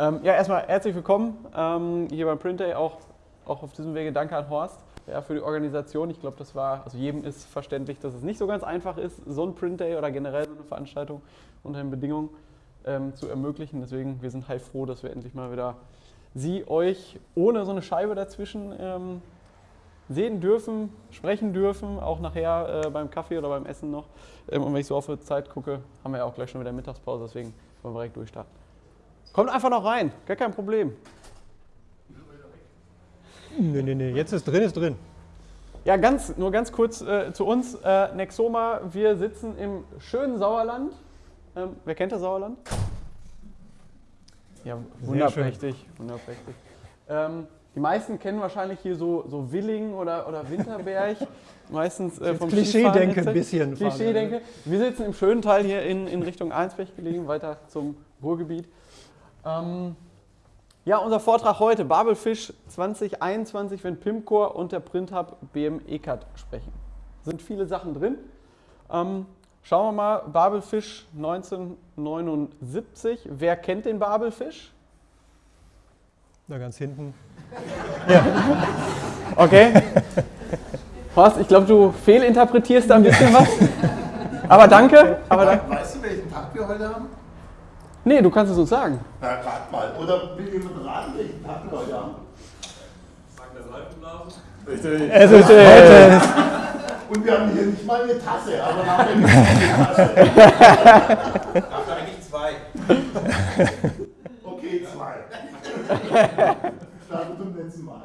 Ähm, ja, erstmal herzlich willkommen ähm, hier beim Print Day. Auch, auch auf diesem Wege danke an Horst ja, für die Organisation. Ich glaube, das war, also jedem ist verständlich, dass es nicht so ganz einfach ist, so ein Print Day oder generell so eine Veranstaltung unter den Bedingungen ähm, zu ermöglichen. Deswegen, wir sind heilfroh, dass wir endlich mal wieder Sie, euch ohne so eine Scheibe dazwischen ähm, sehen dürfen, sprechen dürfen, auch nachher äh, beim Kaffee oder beim Essen noch. Ähm, und wenn ich so auf die Zeit gucke, haben wir ja auch gleich schon wieder Mittagspause, deswegen wollen wir direkt durchstarten. Kommt einfach noch rein, gar kein Problem. Nee, nee, nee, jetzt ist drin, ist drin. Ja, ganz, nur ganz kurz äh, zu uns. Äh, Nexoma, wir sitzen im schönen Sauerland. Ähm, wer kennt das Sauerland? Ja, wunderprächtig, wunderprächtig. Ähm, die meisten kennen wahrscheinlich hier so, so Willing oder, oder Winterberg. Meistens äh, vom Klischee-Denke ein bisschen. Klischee-Denke. Wir sitzen im schönen Teil hier in, in Richtung Einsberg gelegen, weiter zum Ruhrgebiet. Ähm, ja, unser Vortrag heute, Babelfisch 2021, wenn Pimcore und der Printhub BM ECAT sprechen. Sind viele Sachen drin. Ähm, schauen wir mal, Babelfisch 1979. Wer kennt den Babelfisch? Da ganz hinten. Ja. Okay. Horst, ich glaube, du fehlinterpretierst da ein bisschen was. Aber danke. Aber danke. Weißt du, welchen Tag wir heute haben? Nee, du kannst es uns sagen. Na, rat mal. Oder will jemand raten, welchen Tag wir heute haben? Sagen wir Seifenblasen? Richtig. Es ist heute. Und wir haben hier nicht mal eine Tasse, aber wir nicht eine Tasse. Dafür eigentlich zwei. Okay, zwei. Starten zum letzten Mal.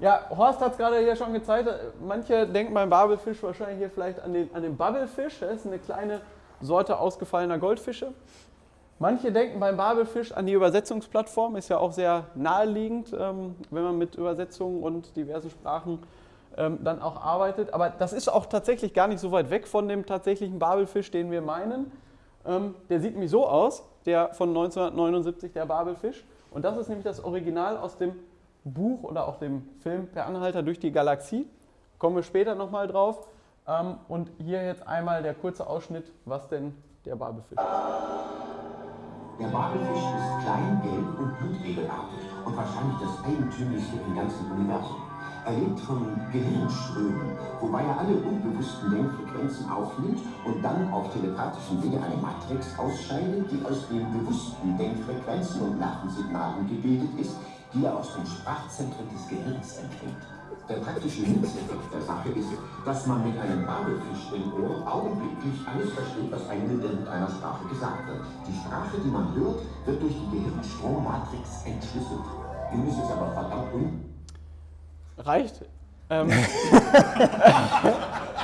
Ja, Horst hat es gerade hier schon gezeigt. Manche denken beim Babelfisch wahrscheinlich hier vielleicht an den, an den Bubblefisch. Das ist eine kleine Sorte ausgefallener Goldfische. Manche denken beim Babelfisch an die Übersetzungsplattform, ist ja auch sehr naheliegend, ähm, wenn man mit Übersetzungen und diversen Sprachen ähm, dann auch arbeitet. Aber das ist auch tatsächlich gar nicht so weit weg von dem tatsächlichen Babelfisch, den wir meinen. Ähm, der sieht nämlich so aus, der von 1979, der Babelfisch. Und das ist nämlich das Original aus dem Buch oder auch dem Film Per Anhalter durch die Galaxie. Kommen wir später nochmal drauf. Ähm, und hier jetzt einmal der kurze Ausschnitt, was denn der Babelfisch ist. Der Babelfisch ist klein, gelb und blutegelartig und wahrscheinlich das eigentümlichste im ganzen Universum. Er lebt von Gehirnströmen, wobei er alle unbewussten Denkfrequenzen aufnimmt und dann auf telepathischem Wege eine Matrix ausscheidet, die aus den bewussten Denkfrequenzen und Nervensignalen gebildet ist, die er aus den Sprachzentren des Gehirns empfängt. Der praktische Nutzeffekt der Sache ist, dass man mit einem Babelfisch im Ohr augenblicklich alles versteht, was einem in irgendeiner Sprache gesagt wird. Die Sprache, die man hört, wird durch die Gehirnstrommatrix entschlüsselt. Nun ist es aber verdammt un Reicht. Ähm,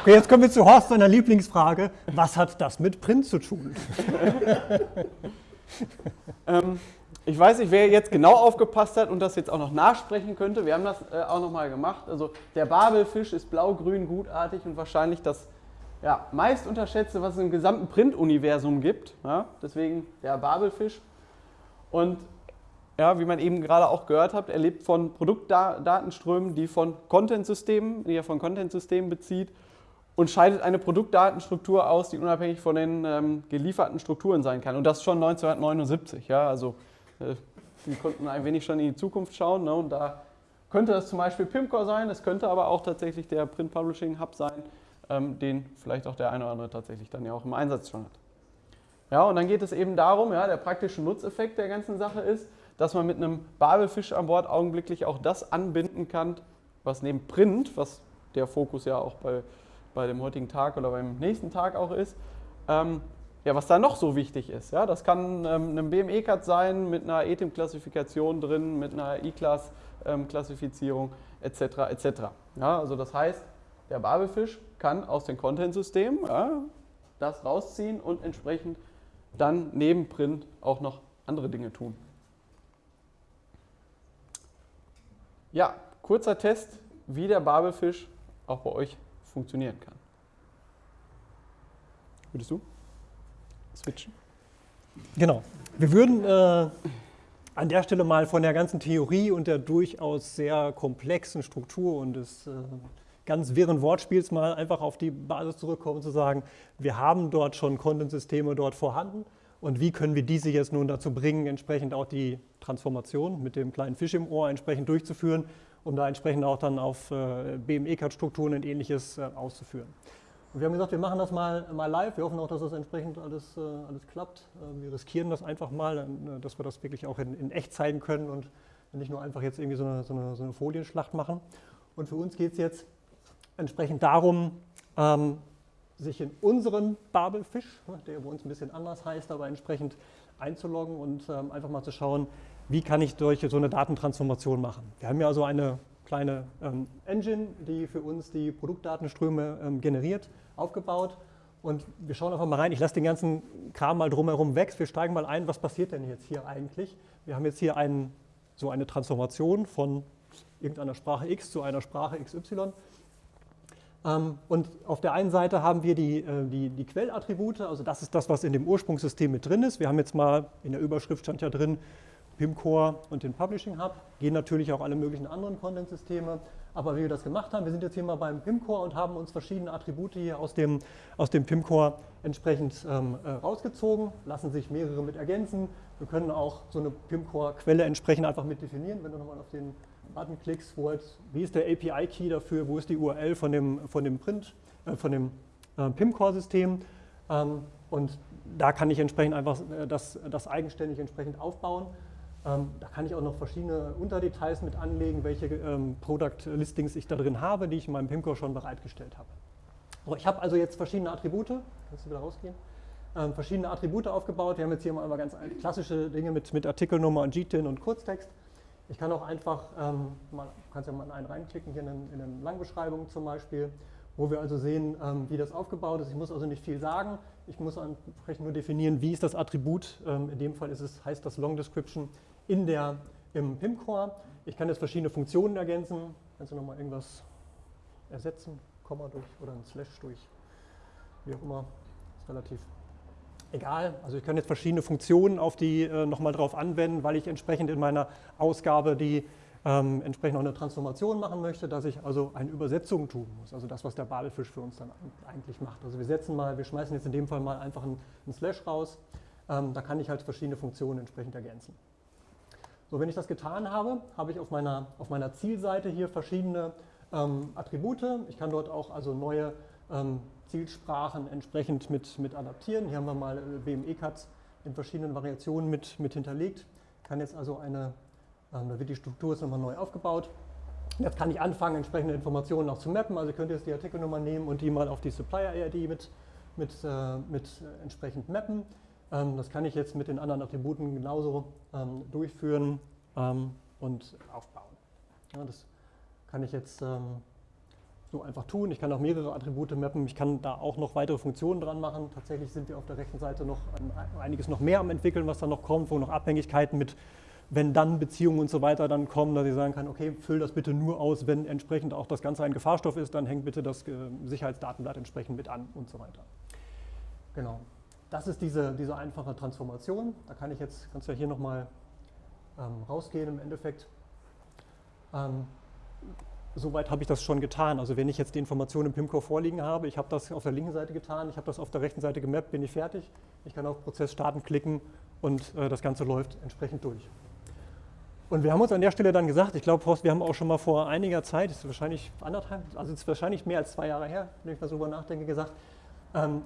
Okay, jetzt kommen wir zu Horst seiner Lieblingsfrage. Was hat das mit Print zu tun? ähm, ich weiß nicht, wer jetzt genau aufgepasst hat und das jetzt auch noch nachsprechen könnte. Wir haben das äh, auch nochmal gemacht. Also der Babelfisch ist blau-grün gutartig und wahrscheinlich das ja, meist unterschätzte, was es im gesamten Print-Universum gibt. Ja? Deswegen der Babelfisch. Und ja, wie man eben gerade auch gehört hat, er lebt von Produktdatenströmen, die von Content-Systemen, die er von Content-Systemen bezieht und scheidet eine Produktdatenstruktur aus, die unabhängig von den ähm, gelieferten Strukturen sein kann. Und das schon 1979. Ja, also äh, wir konnten ein wenig schon in die Zukunft schauen. Ne, und da könnte das zum Beispiel Pimcore sein, es könnte aber auch tatsächlich der Print Publishing Hub sein, ähm, den vielleicht auch der eine oder andere tatsächlich dann ja auch im Einsatz schon hat. Ja, und dann geht es eben darum, ja, der praktische Nutzeffekt der ganzen Sache ist, dass man mit einem Babelfisch an Bord augenblicklich auch das anbinden kann, was neben Print, was der Fokus ja auch bei, bei dem heutigen Tag oder beim nächsten Tag auch ist, ähm, ja, was da noch so wichtig ist. Ja, das kann ähm, ein BME-Cut sein mit einer ETIM-Klassifikation drin, mit einer E-Class-Klassifizierung etc. etc. Ja, also das heißt, der Babelfisch kann aus den Content-Systemen ja, das rausziehen und entsprechend dann neben Print auch noch andere Dinge tun. Ja, kurzer Test, wie der Babelfisch auch bei euch funktionieren kann. Würdest du switchen? Genau. Wir würden äh, an der Stelle mal von der ganzen Theorie und der durchaus sehr komplexen Struktur und des äh, ganz wirren Wortspiels mal einfach auf die Basis zurückkommen zu sagen, wir haben dort schon Content-Systeme dort vorhanden und wie können wir diese jetzt nun dazu bringen, entsprechend auch die Transformation mit dem kleinen Fisch im Ohr entsprechend durchzuführen, um da entsprechend auch dann auf äh, BME-Card-Strukturen und ähnliches äh, auszuführen. Und wir haben gesagt, wir machen das mal, mal live. Wir hoffen auch, dass das entsprechend alles, äh, alles klappt. Äh, wir riskieren das einfach mal, äh, dass wir das wirklich auch in, in, echt zeigen können und nicht nur einfach jetzt irgendwie so eine, so eine, so eine Folienschlacht machen. Und für uns geht es jetzt entsprechend darum, ähm, sich in unseren Babelfisch, der bei uns ein bisschen anders heißt, aber entsprechend einzuloggen und ähm, einfach mal zu schauen, wie kann ich durch so eine Datentransformation machen. Wir haben ja also eine kleine ähm, Engine, die für uns die Produktdatenströme ähm, generiert, aufgebaut. Und wir schauen einfach mal rein. Ich lasse den ganzen Kram mal drumherum weg. Wir steigen mal ein, was passiert denn jetzt hier eigentlich? Wir haben jetzt hier einen, so eine Transformation von irgendeiner Sprache X zu einer Sprache XY. Ähm, und auf der einen Seite haben wir die, äh, die, die Quellattribute, also das ist das, was in dem Ursprungssystem mit drin ist. Wir haben jetzt mal, in der Überschrift stand ja drin, PIM-Core und den Publishing Hub. Gehen natürlich auch alle möglichen anderen Content-Systeme. Aber wie wir das gemacht haben, wir sind jetzt hier mal beim PIM-Core und haben uns verschiedene Attribute hier aus dem, aus dem PIM-Core entsprechend ähm, äh, rausgezogen, lassen sich mehrere mit ergänzen. Wir können auch so eine PIM-Core-Quelle entsprechend einfach mit definieren, wenn du nochmal auf den Button klickst, wo jetzt, wie ist der API-Key dafür, wo ist die URL von dem, von dem Print, äh, von dem äh, PIM-Core-System. Ähm, und da kann ich entsprechend einfach äh, das, das eigenständig entsprechend aufbauen. Ähm, da kann ich auch noch verschiedene Unterdetails mit anlegen, welche ähm, Product Listings ich da drin habe, die ich in meinem PIMCore schon bereitgestellt habe. So, ich habe also jetzt verschiedene Attribute, kannst du wieder rausgehen, ähm, verschiedene Attribute aufgebaut. Wir haben jetzt hier mal ganz klassische Dinge mit, mit Artikelnummer und GTIN und Kurztext. Ich kann auch einfach, ähm, mal, kannst ja mal einen reinklicken, hier in, in eine Langbeschreibung zum Beispiel, wo wir also sehen, ähm, wie das aufgebaut ist. Ich muss also nicht viel sagen, ich muss entsprechend nur definieren, wie ist das Attribut. Ähm, in dem Fall ist es, heißt das Long Description in der, im PIM-Core. Ich kann jetzt verschiedene Funktionen ergänzen. Kannst du nochmal irgendwas ersetzen? Komma durch oder ein Slash durch, wie auch immer. Ist relativ egal. Also ich kann jetzt verschiedene Funktionen auf die äh, nochmal drauf anwenden, weil ich entsprechend in meiner Ausgabe die ähm, entsprechend auch eine Transformation machen möchte, dass ich also eine Übersetzung tun muss. Also das, was der Babelfisch für uns dann eigentlich macht. Also wir setzen mal, wir schmeißen jetzt in dem Fall mal einfach einen, Slash raus. Ähm, da kann ich halt verschiedene Funktionen entsprechend ergänzen. So, wenn ich das getan habe, habe ich auf meiner, auf meiner Zielseite hier verschiedene ähm, Attribute. Ich kann dort auch also neue ähm, Zielsprachen entsprechend mit, mit adaptieren. Hier haben wir mal äh, BME-Cuts in verschiedenen Variationen mit, mit hinterlegt. Kann jetzt also eine, ähm, da wird die Struktur jetzt nochmal neu aufgebaut. Jetzt kann ich anfangen, entsprechende Informationen auch zu mappen. Also ich könnte jetzt die Artikelnummer nehmen und die mal auf die Supplier-ID mit, mit, äh, mit äh, entsprechend mappen. Ähm, das kann ich jetzt mit den anderen Attributen genauso ähm, durchführen ähm, und aufbauen. Ja, das kann ich jetzt so einfach tun. Ich kann auch mehrere Attribute mappen. Ich kann da auch noch weitere Funktionen dran machen. Tatsächlich sind wir auf der rechten Seite noch einiges noch mehr am entwickeln, was dann noch kommt, wo noch Abhängigkeiten mit wenn dann Beziehungen und so weiter dann kommen, dass ich sagen kann, okay, füll das bitte nur aus, wenn entsprechend auch das Ganze ein Gefahrstoff ist, dann hängt bitte das äh, Sicherheitsdatenblatt entsprechend mit an und so weiter. Genau. Das ist diese, diese einfache Transformation. Da kann ich jetzt, kannst du ja hier nochmal ähm, rausgehen im Endeffekt. Ähm, Soweit habe ich das schon getan. Also wenn ich jetzt die Informationen im PIMCore vorliegen habe, ich habe das auf der linken Seite getan, ich habe das auf der rechten Seite gemappt, bin ich fertig. Ich kann auf Prozess starten klicken und äh, das Ganze läuft entsprechend durch. Und wir haben uns an der Stelle dann gesagt, ich glaube, Horst, wir haben auch schon mal vor einiger Zeit, ist wahrscheinlich anderthalb, also ist wahrscheinlich mehr als zwei Jahre her, wenn ich mal so darüber nachdenke, gesagt, ähm,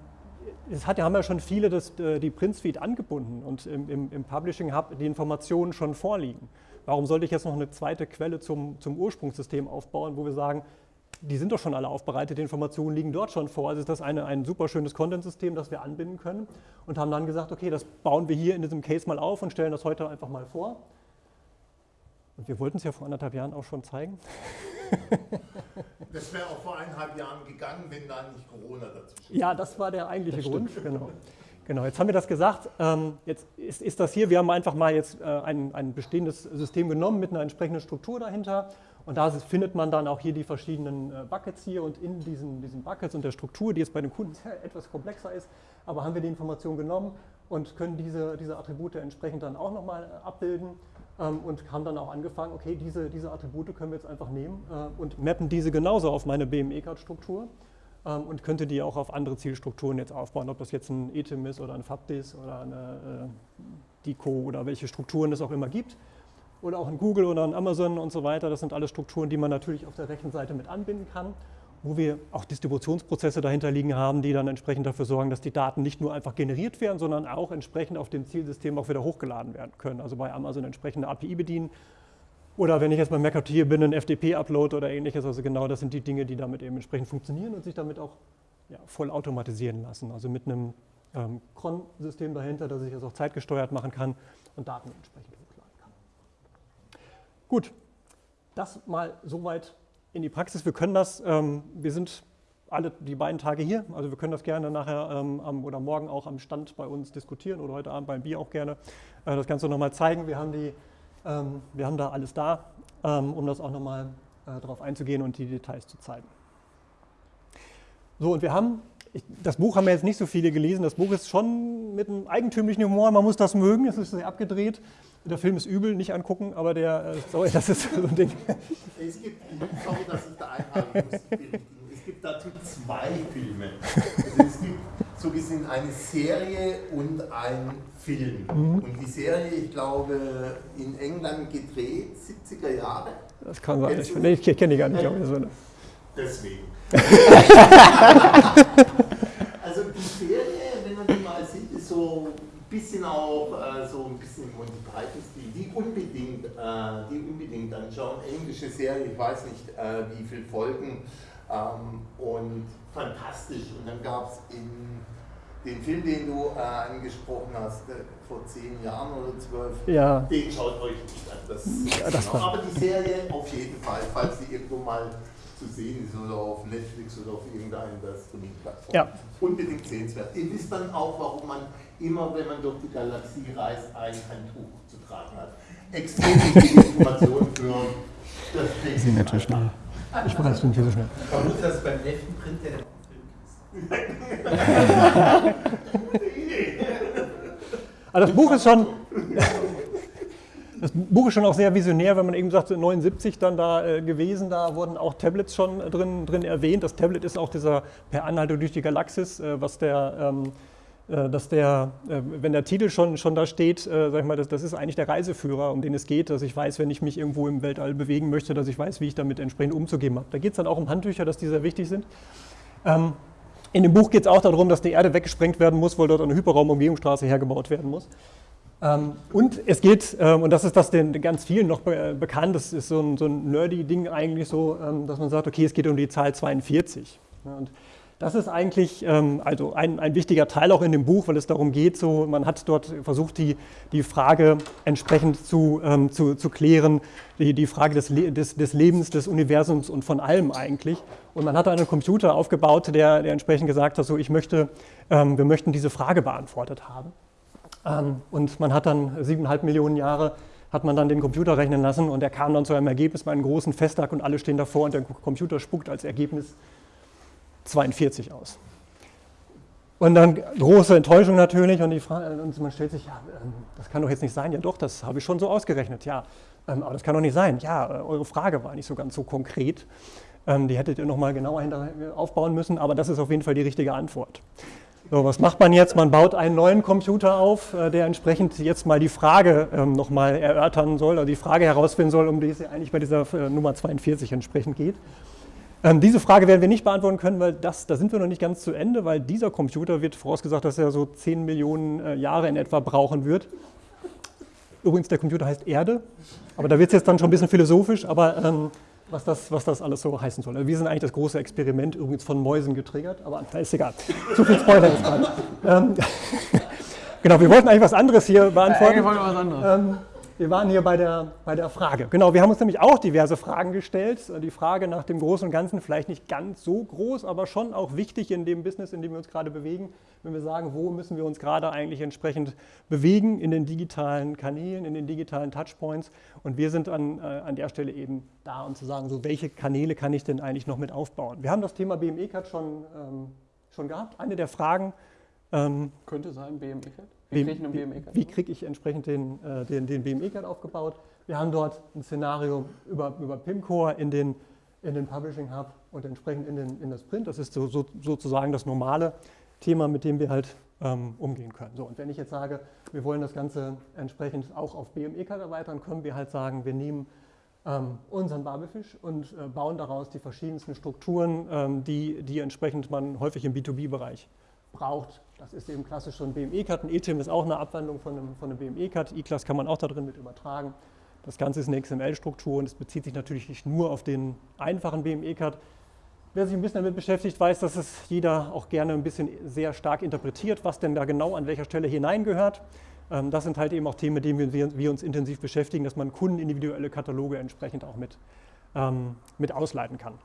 es hat, haben ja schon viele das, äh, die Print Suite angebunden und im, im, im, Publishing Hub die Informationen schon vorliegen. Warum sollte ich jetzt noch eine zweite Quelle zum, zum Ursprungssystem aufbauen, wo wir sagen, die sind doch schon alle aufbereitet, die Informationen liegen dort schon vor. Also ist das eine, ein super schönes Content-System, das wir anbinden können und haben dann gesagt, okay, das bauen wir hier in diesem Case mal auf und stellen das heute einfach mal vor. Und wir wollten es ja vor anderthalb Jahren auch schon zeigen. Das wäre auch vor eineinhalb Jahren gegangen, wenn da nicht Corona dazu steht. Ja, das war der eigentliche Grund. Genau. genau, jetzt haben wir das gesagt. Ähm, jetzt ist, ist, das hier, wir haben einfach mal jetzt äh, ein, ein bestehendes System genommen mit einer entsprechenden Struktur dahinter. Und da findet man dann auch hier die verschiedenen äh, Buckets hier und in diesen, diesen Buckets und der Struktur, die jetzt bei den Kunden etwas komplexer ist, aber haben wir die Information genommen und können diese, diese Attribute entsprechend dann auch nochmal äh, abbilden ähm, und haben dann auch angefangen, okay, diese, diese Attribute können wir jetzt einfach nehmen äh, und mappen diese genauso auf meine BME-Card-Struktur. ähm, und könnte die auch auf andere Zielstrukturen jetzt aufbauen, ob das jetzt ein ETIM ist oder ein FABDIS oder eine äh, DICO oder welche Strukturen es auch immer gibt. Oder auch ein Google oder ein Amazon und so weiter. Das sind alles Strukturen, die man natürlich auf der rechten Seite mit anbinden kann, wo wir auch Distributionsprozesse dahinter liegen haben, die dann entsprechend dafür sorgen, dass die Daten nicht nur einfach generiert werden, sondern auch entsprechend auf dem Zielsystem auch wieder hochgeladen werden können. Also bei Amazon entsprechende API bedienen. Oder wenn ich jetzt bei MacOT bin, ein FTP-Upload oder ähnliches. Also genau das sind die Dinge, die damit eben entsprechend funktionieren und sich damit auch ja, voll automatisieren lassen. Also mit einem ähm, Cron-System dahinter, das ich das auch zeitgesteuert machen kann und Daten entsprechend hochladen kann. Gut, das mal soweit in die Praxis. Wir können das, ähm, wir sind alle die beiden Tage hier, also wir können das gerne nachher ähm, am, oder morgen auch am Stand bei uns diskutieren oder heute Abend beim Bier auch gerne äh, das Ganze nochmal zeigen. Wir haben, die, ähm, wir haben da alles da, ähm, um das auch nochmal äh, darauf einzugehen und die Details zu zeigen. So, und wir haben ich, das Buch haben wir jetzt nicht so viele gelesen. Das Buch ist schon mit einem eigentümlichen Humor. Man muss das mögen. Es ist sehr abgedreht. Der Film ist übel, nicht angucken, aber der, äh, sorry, das ist so ein Ding. Es gibt, sorry, dass ich da einhaken muss. Es gibt dazu zwei Filme. Also es gibt so gesehen eine Serie und ein Film. Mhm. Und die Serie, ich glaube, in England gedreht, 70er Jahre. Das kann sein. Ich, nee, ich kenne die gar nicht. Äh, deswegen. also die Serie, wenn man die mal sieht, ist so bisschen auch äh, so ein bisschen Monty Python Stil. Die unbedingt, äh, die unbedingt anschauen. Englische Serie, ich weiß nicht äh, wie viele Folgen ähm, und fantastisch. Und dann gab es in den Film, den du äh, angesprochen hast, äh, vor zehn Jahren oder zwölf, ja. den schaut euch nicht an. Das, ja, das genau. Aber die Serie auf jeden Fall, falls sie irgendwo mal zu sehen ist oder auf Netflix oder auf irgendeiner Streaming-Plattform. Ja. Unbedingt sehenswert. Ihr wisst dann auch, warum man immer, wenn man durch die Galaxie reist, ein Handtuch zu tragen hat. Extrem wichtige Informationen für das nächste Sie natürlich schnell. Ich ich bin viel so schnell. Ich vermute, dass beim elften Print der also das Buch ist schon, das Buch ist schon auch sehr visionär, wenn man eben sagt, 79 dann da äh, gewesen, da wurden auch Tablets schon drin, drin erwähnt. Das Tablet ist auch dieser per Anhalter durch die Galaxis, äh, was der, ähm, äh, dass der, äh, wenn der Titel schon, schon da steht, äh, sag ich mal, das, das ist eigentlich der Reiseführer, um den es geht, dass ich weiß, wenn ich mich irgendwo im Weltall bewegen möchte, dass ich weiß, wie ich damit entsprechend umzugehen habe. Da geht es dann auch um Handtücher, dass die sehr wichtig sind. Ähm, in dem Buch geht es auch darum, dass die Erde weggesprengt werden muss, weil dort eine Hyperraumumgehungsstraße hergebaut werden muss. Ähm, und es geht, ähm, und das ist das den ganz vielen noch bekannt, das ist so ein, so ein nerdy Ding eigentlich so, ähm, dass man sagt, okay, es geht um die Zahl 42. Und das ist eigentlich also ein, ein wichtiger Teil auch in dem Buch, weil es darum geht, so, man hat dort versucht, die, die Frage entsprechend zu, zu, zu klären, die, die Frage des, des, des Lebens, des Universums und von allem eigentlich. Und man hat einen Computer aufgebaut, der, der entsprechend gesagt hat, so, ich möchte, wir möchten diese Frage beantwortet haben. Ähm, und man hat dann siebeneinhalb Millionen Jahre hat man dann den Computer rechnen lassen und er kam dann zu einem Ergebnis bei einem großen Festtag und alle stehen davor und der Computer spuckt als Ergebnis 42 aus. Und dann große Enttäuschung natürlich und, Frage, und man stellt sich, ja, ähm, das kann doch jetzt nicht sein. Ja doch, das habe ich schon so ausgerechnet, ja. Ähm, aber das kann doch nicht sein. Ja, äh, eure Frage war nicht so ganz so konkret. Die hättet ihr nochmal genauer aufbauen müssen, aber das ist auf jeden Fall die richtige Antwort. So, was macht man jetzt? Man baut einen neuen Computer auf, äh, der entsprechend jetzt mal die Frage ähm, nochmal erörtern soll, oder die Frage herausfinden soll, um die es eigentlich bei dieser äh, Nummer 42 entsprechend geht. Ähm, diese Frage werden wir nicht beantworten können, weil das, da sind wir noch nicht ganz zu Ende, weil dieser Computer wird vorausgesagt, dass er so 10 Millionen äh, Jahre in etwa brauchen wird. Übrigens, der Computer heißt Erde, aber da wird es jetzt dann schon ein bisschen philosophisch, aber ähm, was das, was das alles so heißen soll. Wir sind eigentlich das große Experiment, übrigens von Mäusen getriggert, aber ist egal. Zu viel Spoiler ist gerade. Ähm, genau, wir wollten eigentlich was anderes hier beantworten. Ja, was anderes. Ähm, wir waren hier bei der, bei der Frage. Genau, wir haben uns nämlich auch diverse Fragen gestellt. Die Frage nach dem Großen und Ganzen, vielleicht nicht ganz so groß, aber schon auch wichtig in dem Business, in dem wir uns gerade bewegen. Wenn wir sagen, wo müssen wir uns gerade eigentlich entsprechend bewegen in den digitalen Kanälen, in den digitalen Touchpoints. Und wir sind an, äh, an der Stelle eben da, um zu sagen, so welche Kanäle kann ich denn eigentlich noch mit aufbauen. Wir haben das Thema BME-Card schon, ähm, schon gehabt. Eine der Fragen. Ähm, Könnte sein, BME-Card? Wie kriege ich einen BME-Card? Wie kriege ich entsprechend den, äh, den, den BME-Card aufgebaut? Wir haben dort ein Szenario über, über PIMCore in den, in den Publishing Hub und entsprechend in, den, in das Print. Das ist so, so, sozusagen das normale Thema, mit dem wir halt ähm, umgehen können. So, und wenn ich jetzt sage, wir wollen das Ganze entsprechend auch auf BME-Card erweitern, können wir halt sagen, wir nehmen ähm, unseren Babelfisch und äh, bauen daraus die verschiedensten Strukturen, ähm, die, die entsprechend man häufig im B2B-Bereich braucht. Das ist eben klassisch so ein BME-Cut. Ein ETIM ist auch eine Abwandlung von einem, von einem BME-Cut. E-Class kann man auch da drin mit übertragen. Das Ganze ist eine XML-Struktur und es bezieht sich natürlich nicht nur auf den einfachen BME-Cut. Wer sich ein bisschen damit beschäftigt, weiß, dass es jeder auch gerne ein bisschen sehr stark interpretiert, was denn da genau an welcher Stelle hineingehört. Ähm, das sind halt eben auch Themen, mit denen wir, uns intensiv beschäftigen, dass man kundenindividuelle Kataloge entsprechend auch mit, ähm, mit ausleiten kann.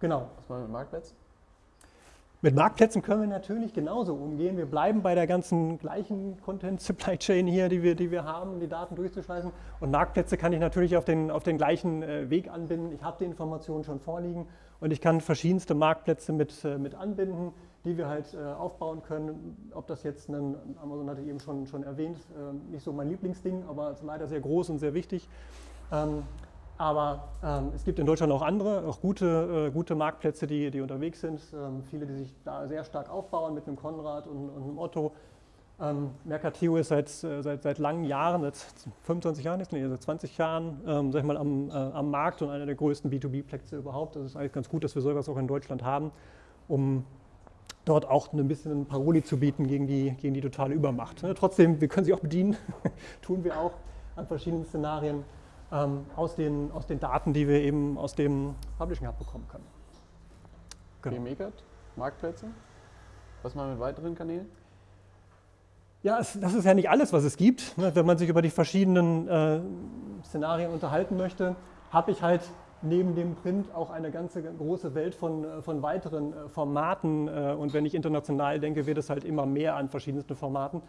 Genau. Was machen wir mit Marktplätzen? Mit Marktplätzen können wir natürlich genauso umgehen. Wir bleiben bei der ganzen gleichen Content Supply Chain hier, die wir, die wir haben, die Daten durchzuschleifen. Und Marktplätze kann ich natürlich auf den, auf den gleichen äh, Weg anbinden. Ich habe die Informationen schon vorliegen und ich kann verschiedenste Marktplätze mit, äh, mit anbinden, die wir halt äh, aufbauen können. Ob das jetzt, ein, Amazon hatte ich eben schon, schon erwähnt, nicht so mein Lieblingsding, aber leider sehr groß und sehr wichtig. Ähm, aber ähm, es gibt in Deutschland auch andere, auch gute, äh, gute Marktplätze, die, die unterwegs sind. Ähm, viele, die sich da sehr stark aufbauen mit einem Konrad und, und einem Otto. Ähm, Mercateo ist seit, äh, seit, seit langen Jahren, seit 25 Jahren, nee, seit 20 Jahren, ähm, sag ich mal, am, äh, am Markt und einer der größten B2B-Plätze überhaupt. Das ist eigentlich ganz gut, dass wir sowas auch in Deutschland haben, um dort auch ein bisschen Paroli zu bieten gegen die, gegen die totale Übermacht. Ne? Trotzdem, wir können sie auch bedienen, tun wir auch an verschiedenen Szenarien ähm, aus, den, aus den Daten, die wir eben aus dem Publishing Hub bekommen können. Genau. BMECAT, Marktplätze. Was machen wir mit weiteren Kanälen? Ja, es, das ist ja nicht alles, was es gibt. Ne? Wenn man sich über die verschiedenen äh, Szenarien unterhalten möchte, habe ich halt neben dem Print auch eine ganze große Welt von, äh, von weiteren äh, Formaten. Äh, und wenn ich international denke, wird es halt immer mehr an verschiedensten Formaten.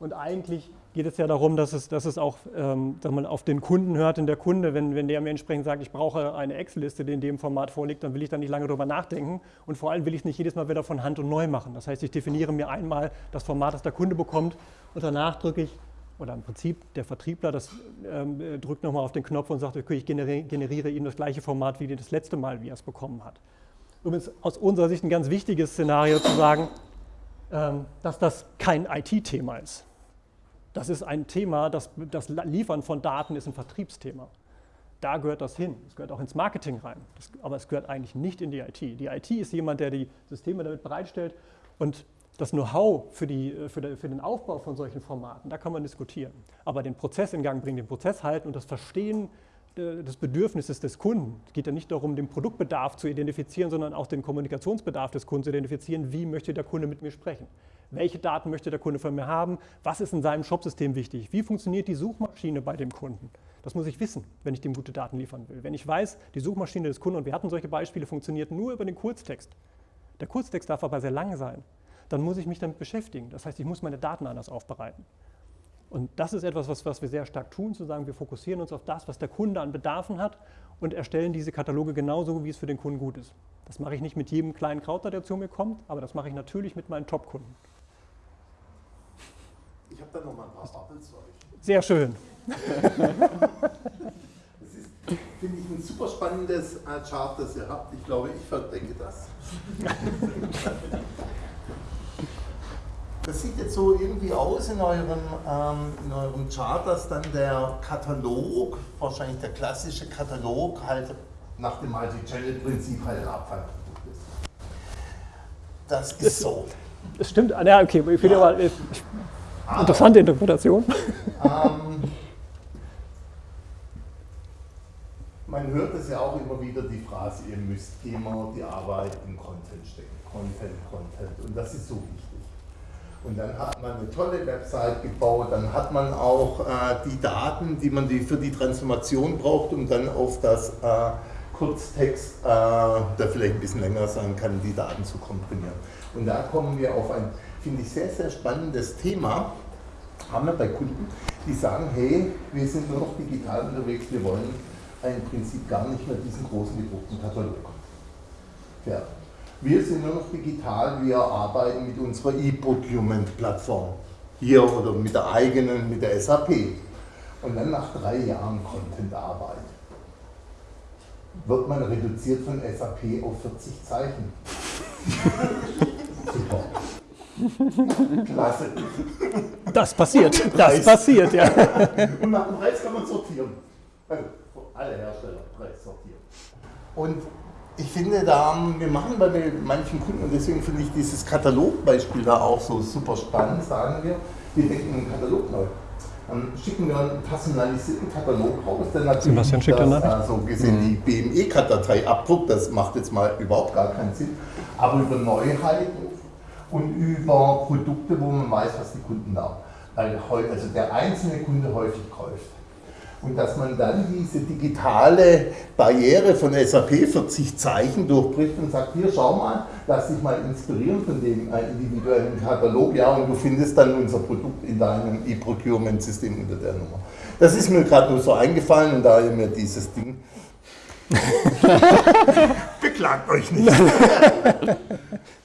Und eigentlich geht es ja darum, dass es, dass es auch ähm, dass man auf den Kunden hört. Denn der Kunde, wenn, wenn der mir entsprechend sagt, ich brauche eine Excel-Liste, die in dem Format vorliegt, dann will ich da nicht lange drüber nachdenken. Und vor allem will ich es nicht jedes Mal wieder von Hand und neu machen. Das heißt, ich definiere mir einmal das Format, das der Kunde bekommt und danach drücke ich, oder im Prinzip der Vertriebler das ähm, drückt nochmal auf den Knopf und sagt, okay, ich generiere, generiere ihm das gleiche Format wie das letzte Mal, wie er es bekommen hat. Übrigens aus unserer Sicht ein ganz wichtiges Szenario zu sagen, ähm, dass das kein IT-Thema ist. Das ist ein Thema, das, das Liefern von Daten ist ein Vertriebsthema. Da gehört das hin. Es gehört auch ins Marketing rein. Das, aber es gehört eigentlich nicht in die IT. Die IT ist jemand, der die Systeme damit bereitstellt und das Know-how für, für, für, den Aufbau von solchen Formaten, da kann man diskutieren. Aber den Prozess in Gang bringen, den Prozess halten und das Verstehen des Bedürfnisses des Kunden. Es geht ja nicht darum, den Produktbedarf zu identifizieren, sondern auch den Kommunikationsbedarf des Kunden zu identifizieren. Wie möchte der Kunde mit mir sprechen? Welche Daten möchte der Kunde von mir haben? Was ist in seinem Shopsystem wichtig? Wie funktioniert die Suchmaschine bei dem Kunden? Das muss ich wissen, wenn ich dem gute Daten liefern will. Wenn ich weiß, die Suchmaschine des Kunden, und wir hatten solche Beispiele, funktioniert nur über den Kurztext. Der Kurztext darf aber sehr lang sein. Dann muss ich mich damit beschäftigen. Das heißt, ich muss meine Daten anders aufbereiten. Und das ist etwas, was, was wir sehr stark tun, zu sagen, wir fokussieren uns auf das, was der Kunde an Bedarfen hat und erstellen diese Kataloge genauso, wie es für den Kunden gut ist. Das mache ich nicht mit jedem kleinen Krauter, der zu mir kommt, aber das mache ich natürlich mit meinen Top-Kunden. Ich habe da noch mal ein paar Bubbles euch. Sehr schön. das ist, finde ich, ein super spannendes äh, Chart, das ihr habt. Ich glaube, ich verdecke das. Das sieht jetzt so irgendwie aus in eurem, ähm, in eurem Chart, dass dann der Katalog, wahrscheinlich der klassische Katalog, halt nach dem Multi-Channel-Prinzip halt ein Abfallprodukt ist. Das ist das, so. Das stimmt. Ah, ja, okay, ich, ja. mal, ich Interessante Interpretation. Ähm, man hört es ja auch immer wieder, die Phrase, ihr müsst immer die Arbeit in Content stecken. Content, Content. Und das ist so wichtig. Und dann hat man eine tolle Website gebaut, dann hat man auch äh, die Daten, die man die für die Transformation braucht, um dann auf das äh, Kurztext, äh, der vielleicht ein bisschen länger sein kann, die Daten zu komprimieren. Und da kommen wir auf ein finde ich sehr, sehr spannendes Thema. Haben wir bei Kunden, die sagen, hey, wir sind nur noch digital unterwegs, wir wollen im Prinzip gar nicht mehr diesen großen gedruckten Katalog. Ja. Wir sind nur noch digital, wir arbeiten mit unserer E-Procurement-Plattform. Hier oder mit der eigenen, mit der SAP. Und dann nach drei Jahren Content-Arbeit wird man reduziert von SAP auf 40 Zeichen. Super. Klasse. Das passiert, das passiert, ja. Und nach dem Preis kann man sortieren. Also, alle Hersteller Preis sortieren. Und ich finde da, wir machen bei manchen Kunden, und deswegen finde ich dieses Katalogbeispiel da auch so super spannend, sagen wir, wir denken einen Katalog neu. Dann schicken wir einen personalisierten Katalog raus, der natürlich Sebastian schickt das, äh, so gesehen die BME-Cut-Datei abdruckt, das macht jetzt mal überhaupt gar keinen Sinn, aber über Neuheiten und über Produkte, wo man weiß, was die Kunden da weil also der einzelne Kunde häufig kauft. Und dass man dann diese digitale Barriere von SAP 40 Zeichen durchbricht und sagt, hier schau mal, lass dich mal inspirieren von dem äh, individuellen Katalog, ja, und du findest dann unser Produkt in deinem E-Procurement-System unter der Nummer. Das ist mir gerade nur so eingefallen und daher mir dieses Ding. Beklagt euch nicht.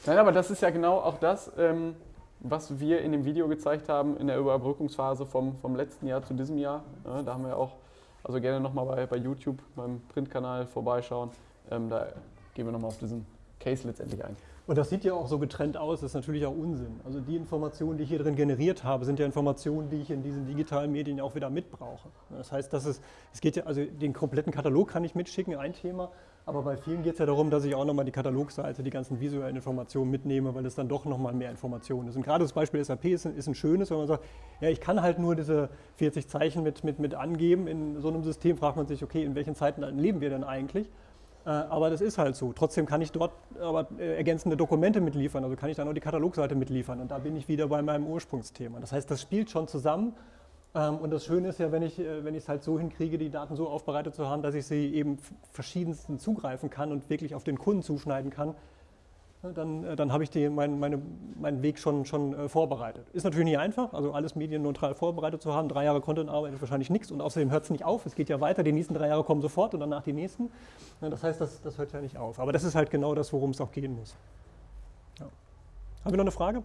Nein, aber das ist ja genau auch das, ähm, was wir in dem Video gezeigt haben in der Überbrückungsphase vom, vom letzten Jahr zu diesem Jahr. Ja, da haben wir auch, also gerne nochmal bei, bei YouTube, beim Printkanal vorbeischauen. Ähm, da gehen wir nochmal auf diesen Case letztendlich ein. Und das sieht ja auch so getrennt aus, das ist natürlich auch Unsinn. Also die Informationen, die ich hier drin generiert habe, sind ja Informationen, die ich in diesen digitalen Medien auch wieder mitbrauche. Das heißt, dass es, es geht ja, also den kompletten Katalog kann ich mitschicken, ein Thema, aber bei vielen geht es ja darum, dass ich auch nochmal die Katalogseite, die ganzen visuellen Informationen mitnehme, weil es dann doch nochmal mehr Informationen ist. Und gerade das Beispiel SAP ist, ein- ist ein schönes, wenn man sagt, ja, ich kann halt nur diese 40 Zeichen mit, mit, mit angeben. In so einem System fragt man sich, okay, in welchen Zeiten leben wir denn eigentlich? Äh, Aber das ist halt so. Trotzdem kann ich dort aber äh, ergänzende Dokumente mitliefern, also kann ich dann auch die Katalogseite mitliefern. Und da bin ich wieder bei meinem Ursprungsthema. Das heißt, das spielt schon zusammen. Ähm, Und das Schöne ist ja, wenn ich äh, es halt so hinkriege, die Daten so aufbereitet zu haben, dass ich sie eben verschiedensten zugreifen kann und wirklich auf den Kunden zuschneiden kann, ne, dann, äh, dann habe ich die, mein, meine, meinen Weg schon, schon äh, vorbereitet. Ist natürlich nicht einfach, also alles medienneutral vorbereitet zu haben. Drei Jahre Content-Arbeit ist wahrscheinlich nichts und außerdem hört es nicht auf. Es geht ja weiter, die nächsten drei Jahre kommen sofort und danach die nächsten. Ne, Das heißt, das, das hört ja nicht auf. Aber das ist halt genau das, worum es auch gehen muss. Ja. Haben wir noch eine Frage?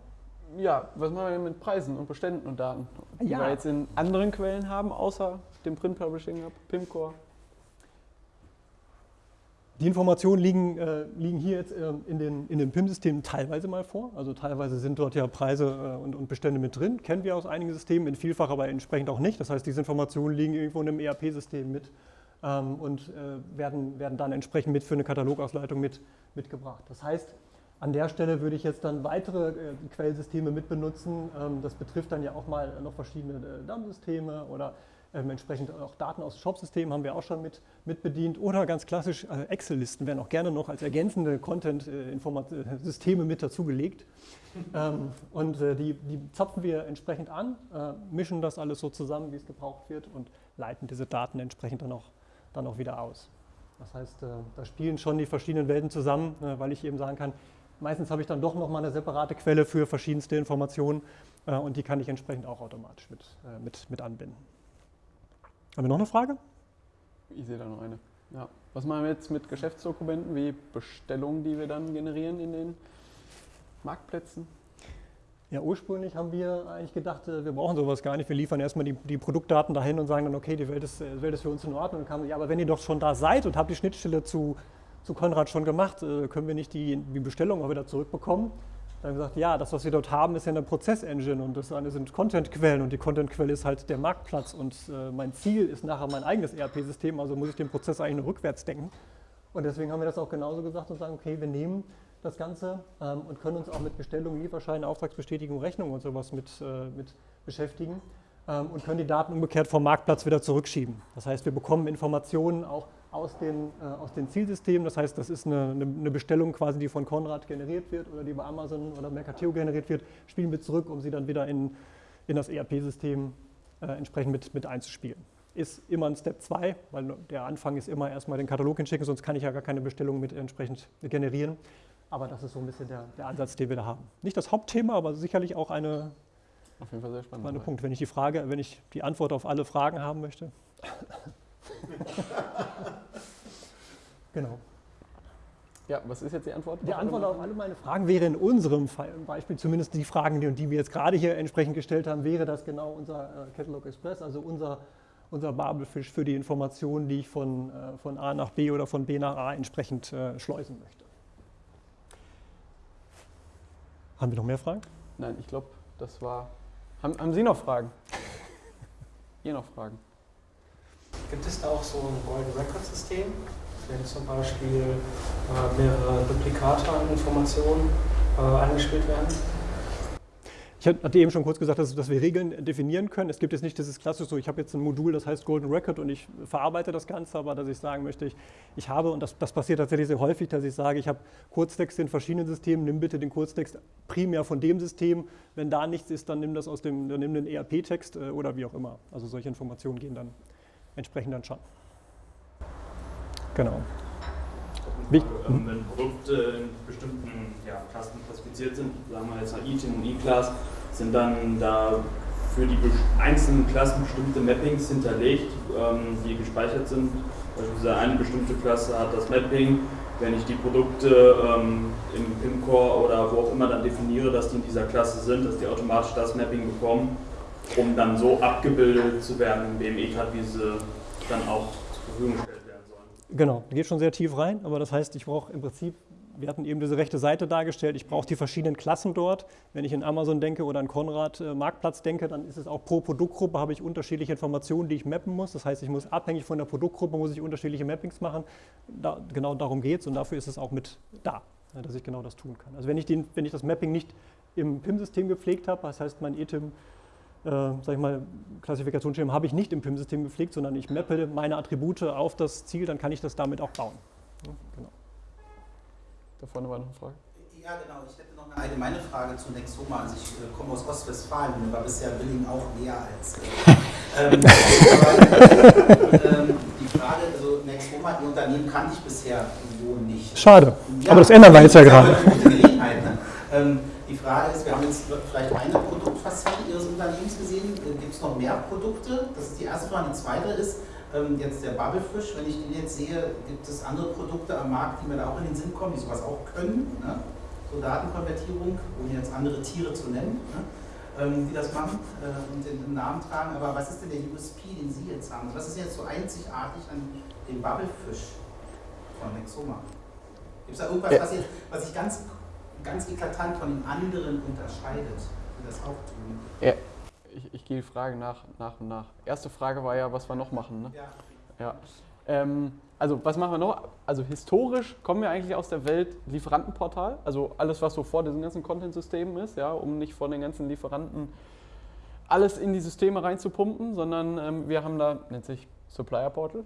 Ja, was machen wir denn mit Preisen und Beständen und Daten? Die Ja. wir jetzt in anderen Quellen haben, außer dem Print Publishing Hub, Pimcore. Die Informationen liegen, äh, liegen hier jetzt äh, in den, in den PIM-Systemen teilweise mal vor. Also teilweise sind dort ja Preise äh, und, und Bestände mit drin. Kennen wir aus einigen Systemen, in vielfach aber entsprechend auch nicht. Das heißt, diese Informationen liegen irgendwo in einem ERP-System mit ähm, und äh, werden, werden dann entsprechend mit für eine Katalogausleitung mit, mitgebracht. Das heißt, an der Stelle würde ich jetzt dann weitere äh, Quellsysteme mitbenutzen. Ähm, das betrifft dann ja auch mal noch verschiedene äh, DAM-Systeme oder ähm, entsprechend auch Daten aus Shop-Systemen haben wir auch schon mit, mit. Oder ganz klassisch äh, Excel-Listen werden auch gerne noch als ergänzende Content-Systeme mit dazugelegt. ähm, und äh, die, die zapfen wir entsprechend an, äh, mischen das alles so zusammen, wie es gebraucht wird und leiten diese Daten entsprechend dann auch, dann auch wieder aus. Das heißt, äh, da spielen schon die verschiedenen Welten zusammen, äh, weil ich eben sagen kann, meistens habe ich dann doch nochmal eine separate Quelle für verschiedenste Informationen äh, und die kann ich entsprechend auch automatisch mit, äh, mit, mit anbinden. Haben wir noch eine Frage? Ich sehe da noch eine. Ja. Was machen wir jetzt mit Geschäftsdokumenten wie Bestellungen, die wir dann generieren in den Marktplätzen? Ja, ursprünglich haben wir eigentlich gedacht, äh, wir brauchen sowas gar nicht. Wir liefern erstmal die, die Produktdaten dahin und sagen dann, okay, die Welt ist, äh, die Welt ist für uns in Ordnung. Und kam, ja, aber wenn ihr doch schon da seid und habt die Schnittstelle zu, zu Konrad schon gemacht, äh, können wir nicht die, die Bestellung auch wieder zurückbekommen? Dann haben wir gesagt, ja, das, was wir dort haben, ist ja eine Prozessengine und das eine sind Content-Quellen und die Content-Quelle ist halt der Marktplatz und äh, mein Ziel ist nachher mein eigenes ERP-System, also muss ich den Prozess eigentlich nur rückwärts denken. Und deswegen haben wir das auch genauso gesagt und sagen, okay, wir nehmen das Ganze ähm, und können uns auch mit Bestellungen, Lieferscheinen, Auftragsbestätigung, Rechnung und sowas mit, äh, mit beschäftigen ähm, und können die Daten umgekehrt vom Marktplatz wieder zurückschieben. Das heißt, wir bekommen Informationen auch aus den, äh, aus den Zielsystemen. Das heißt, das ist eine, eine, Bestellung quasi, die von Konrad generiert wird oder die bei Amazon oder Mercateo generiert wird, spielen wir zurück, um sie dann wieder in, in das ERP-System äh, entsprechend mit, mit einzuspielen. Ist immer ein Step 2, weil der Anfang ist immer erstmal den Katalog hinschicken, sonst kann ich ja gar keine Bestellung mit entsprechend generieren. Aber das ist so ein bisschen der, der Ansatz, den wir da haben. Nicht das Hauptthema, aber sicherlich auch eine, Auf jeden Fall sehr spannend. Punkt, wenn ich die Frage, wenn ich die Antwort auf alle Fragen haben möchte. genau. Ja, was ist jetzt die Antwort? Die Antwort auf alle meine Fragen wäre in unserem Fall, Beispiel zumindest die Fragen, die, die wir jetzt gerade hier entsprechend gestellt haben, wäre das genau unser äh, Catalog Express, also unser, unser Babelfisch für die Informationen, die ich von, äh, von A nach B oder von B nach A entsprechend äh, schleusen möchte. Haben wir noch mehr Fragen? Nein, ich glaube, das war. Haben, haben Sie noch Fragen? Ihr noch Fragen? Gibt es da auch so ein Golden Record System, wenn zum Beispiel äh, mehrere Duplikate an Informationen äh, angespielt werden? Ich hatte eben schon kurz gesagt, dass, dass, wir Regeln definieren können. Es gibt jetzt nicht dieses klassische, so ich habe jetzt ein Modul, das heißt Golden Record und ich verarbeite das Ganze, aber dass ich sagen möchte, ich, ich habe, und das, das passiert tatsächlich sehr häufig, dass ich sage, ich habe Kurztexte in verschiedenen Systemen, nimm bitte den Kurztext primär von dem System. Wenn da nichts ist, dann nimm das aus dem, dann nimm den ERP-Text äh, oder wie auch immer. Also solche Informationen gehen dann entsprechend dann schon. Genau. Frage, ähm, wenn Produkte in bestimmten ja, Klassen klassifiziert sind, sagen wir jetzt ITIM und E-Class, sind dann da für die einzelnen Klassen bestimmte Mappings hinterlegt, ähm, die gespeichert sind. Beispielsweise eine bestimmte Klasse hat das Mapping. Wenn ich die Produkte ähm, im PIM-Core oder wo auch immer dann definiere, dass die in dieser Klasse sind, dass die automatisch das Mapping bekommen, um dann so abgebildet zu werden im BME-Card, wie sie dann auch zur Verfügung stellen. Genau, geht schon sehr tief rein, aber das heißt, ich brauche im Prinzip, wir hatten eben diese rechte Seite dargestellt, ich brauche die verschiedenen Klassen dort. Wenn ich in Amazon denke oder an Konrad äh, Marktplatz denke, dann ist es auch pro Produktgruppe, habe ich unterschiedliche Informationen, die ich mappen muss. Das heißt, ich muss abhängig von der Produktgruppe, muss ich unterschiedliche Mappings machen. Da, genau darum geht es und dafür ist es auch mit da, dass ich genau das tun kann. Also wenn ich, den, wenn ich das Mapping nicht im PIM-System gepflegt habe, das heißt mein ETIM sag ich mal, Klassifikationsschema habe ich nicht im PIM-System gepflegt, sondern ich mappe meine Attribute auf das Ziel, dann kann ich das damit auch bauen. Ja, genau. Da vorne war noch eine Frage. Ja, genau. Ich hätte noch eine allgemeine Frage zu Nexoma. Also ich äh, komme aus Ostwestfalen und war bisher Billing auch näher als. Äh, ähm, aber, ähm, die Frage, also Nexoma, Ihr Unternehmen kannte ich bisher so nicht. Schade. Ja, aber das ändern wir jetzt ja gerade. Ne? Ähm, die Frage ist, wir haben jetzt vielleicht eine Produktfacette Unternehmens gesehen. Äh, Gibt es noch mehr Produkte? Das ist die erste Frage. Die zweite ist, ähm, jetzt der Bubblefish, wenn ich den jetzt sehe, gibt es andere Produkte am Markt, die mir da auch in den Sinn kommen, die sowas auch können? Ne? So Datenkonvertierung, ohne jetzt andere Tiere zu nennen, ne? ähm, die das machen äh, und den, Namen tragen. Aber was ist denn der USP, den Sie jetzt haben? Was ist jetzt so einzigartig an dem Bubblefish von Nexoma? Gibt es da irgendwas, was, jetzt, was ich ganz ganz eklatant von den anderen unterscheidet, das auch tun. Ja, ich, ich gehe die Frage nach, nach und nach. Erste Frage war ja, was wir noch machen. Ne? Ja. ja. Ähm, also was machen wir noch? Also historisch kommen wir eigentlich aus der Welt Lieferantenportal, also alles, was so vor diesen ganzen Content-Systemen ist, ja, um nicht von den ganzen Lieferanten alles in die Systeme reinzupumpen, sondern ähm, wir haben da, nennt sich Supplier Portal,